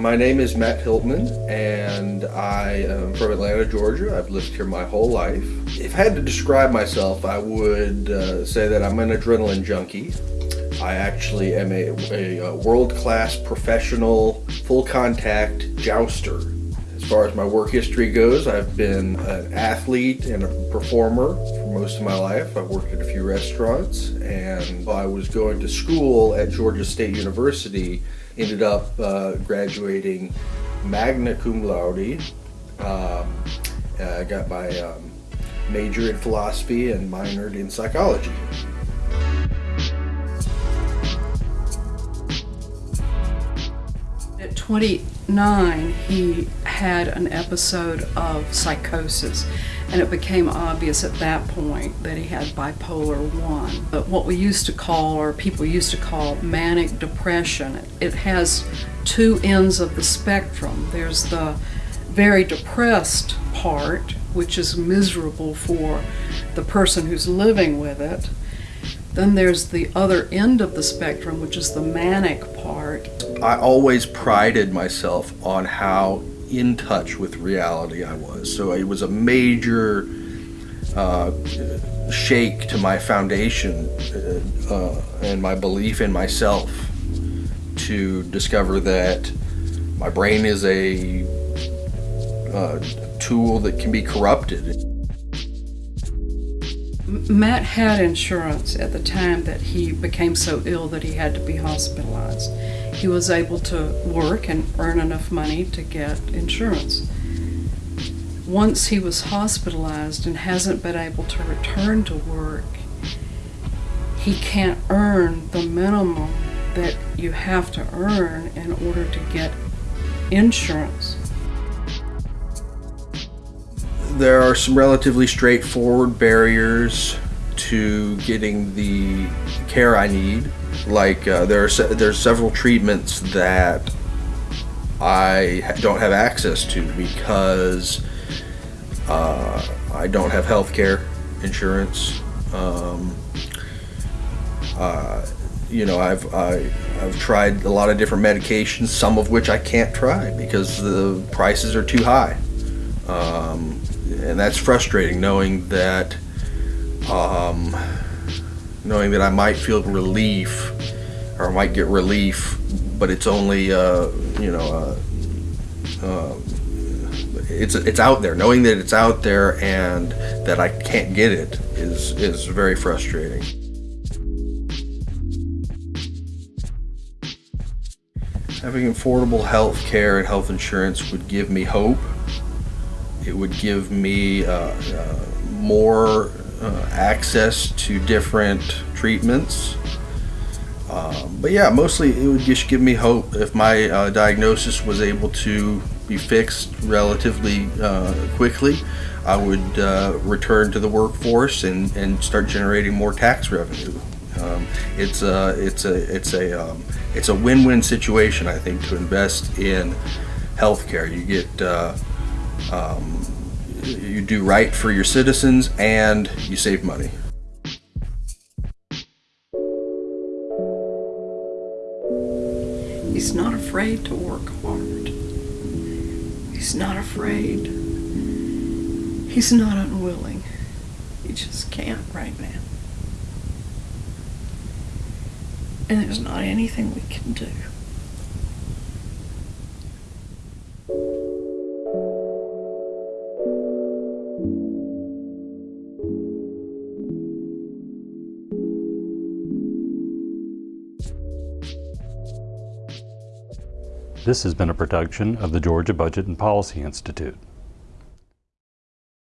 My name is Matt Hiltman and I am from Atlanta, Georgia. I've lived here my whole life. If I had to describe myself, I would uh, say that I'm an adrenaline junkie. I actually am a, a, a world-class professional full contact jouster. As far as my work history goes, I've been an athlete and a performer for most of my life. I've worked at a few restaurants and I was going to school at Georgia State University, ended up uh, graduating magna cum laude. Um, I got my um, major in philosophy and minored in psychology. At 29, he had an episode of psychosis, and it became obvious at that point that he had bipolar 1. But what we used to call, or people used to call, manic depression, it has two ends of the spectrum. There's the very depressed part, which is miserable for the person who's living with it. Then there's the other end of the spectrum, which is the manic part. I always prided myself on how in touch with reality I was. So it was a major uh, shake to my foundation uh, uh, and my belief in myself to discover that my brain is a uh, tool that can be corrupted. Matt had insurance at the time that he became so ill that he had to be hospitalized. He was able to work and earn enough money to get insurance. Once he was hospitalized and hasn't been able to return to work, he can't earn the minimum that you have to earn in order to get insurance. There are some relatively straightforward barriers to getting the care I need. Like uh, there are se there's several treatments that I don't have access to because uh, I don't have health care insurance. Um, uh, you know, I've I, I've tried a lot of different medications, some of which I can't try because the prices are too high. Um, and that's frustrating knowing that um, knowing that I might feel relief or I might get relief but it's only uh, you know uh, uh, it's it's out there. Knowing that it's out there and that I can't get it is is very frustrating. Having affordable health care and health insurance would give me hope it would give me uh, uh, more uh, access to different treatments. Um, but yeah, mostly it would just give me hope if my uh, diagnosis was able to be fixed relatively uh, quickly. I would uh, return to the workforce and, and start generating more tax revenue. Um, it's a it's a it's a um, it's a win-win situation I think to invest in healthcare. You get um, you do right for your citizens and you save money. He's not afraid to work hard. He's not afraid. He's not unwilling. He just can't right now. And there's not anything we can do. This has been a production of the Georgia Budget and Policy Institute.